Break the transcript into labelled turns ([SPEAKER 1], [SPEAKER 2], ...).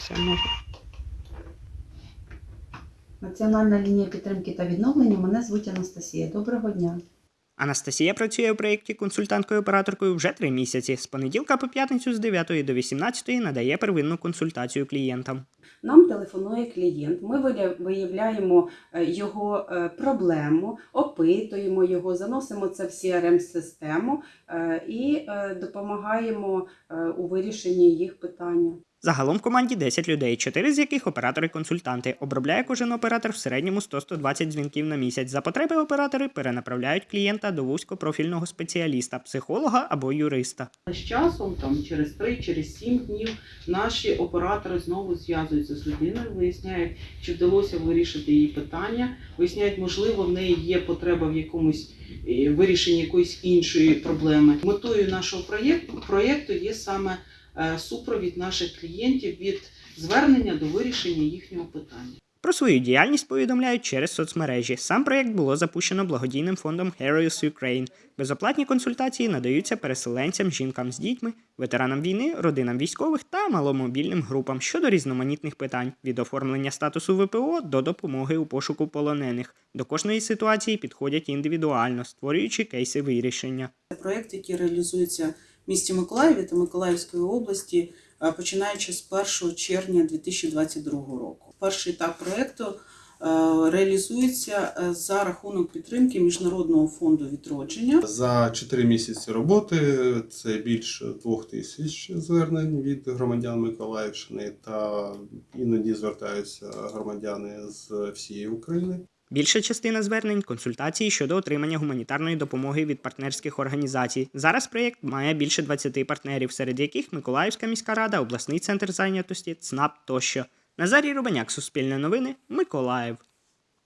[SPEAKER 1] Це можна.
[SPEAKER 2] Національна лінія підтримки та відновлення. Мене звуть Анастасія. Доброго дня.
[SPEAKER 1] Анастасія працює у проєкті консультанткою-операторкою вже три місяці. З понеділка по п'ятницю з 9 до 18 надає первинну консультацію клієнтам.
[SPEAKER 2] Нам телефонує клієнт. Ми виявляємо е, його е, проблему, опитуємо його, заносимо це в CRM-систему е, і е, допомагаємо е, у вирішенні їх питання.
[SPEAKER 1] Загалом в команді 10 людей, 4 з яких оператори-консультанти. Обробляє кожен оператор в середньому 100-120 дзвінків на місяць. За потреби оператори перенаправляють клієнта до вузькопрофільного спеціаліста, психолога або юриста.
[SPEAKER 3] З часом, там через 3, через 7 днів, наші оператори знову зв'язуються з людиною, виясняють, чи вдалося вирішити її питання, виясняють, можливо, в неї є потреба в якомусь е, вирішенні якоїсь іншої проблеми. Метою нашого проєкту, проєкту є саме е, супровід наших клієнтів від звернення до вирішення їхнього питання.
[SPEAKER 1] Про свою діяльність повідомляють через соцмережі. Сам проєкт було запущено благодійним фондом Heroes Ukraine. Безоплатні консультації надаються переселенцям, жінкам з дітьми, ветеранам війни, родинам військових та маломобільним групам щодо різноманітних питань від оформлення статусу ВПО до допомоги у пошуку полонених. До кожної ситуації підходять індивідуально, створюючи кейси вирішення.
[SPEAKER 4] Це проєкт, який реалізується в місті Миколаєві та Миколаївської області, е, починаючи з 1 червня 2022 року. Перший етап проєкту е, реалізується е, за рахунок підтримки Міжнародного фонду відродження.
[SPEAKER 5] За 4 місяці роботи це більше двох тисяч звернень від громадян Миколаївщини, та іноді звертаються громадяни з всієї України.
[SPEAKER 1] Більша частина звернень консультації щодо отримання гуманітарної допомоги від партнерських організацій. Зараз проєкт має більше 20 партнерів, серед яких Миколаївська міська рада, обласний центр зайнятості, ЦНАП тощо. Назарій Рубаняк, Суспільне новини, Миколаїв.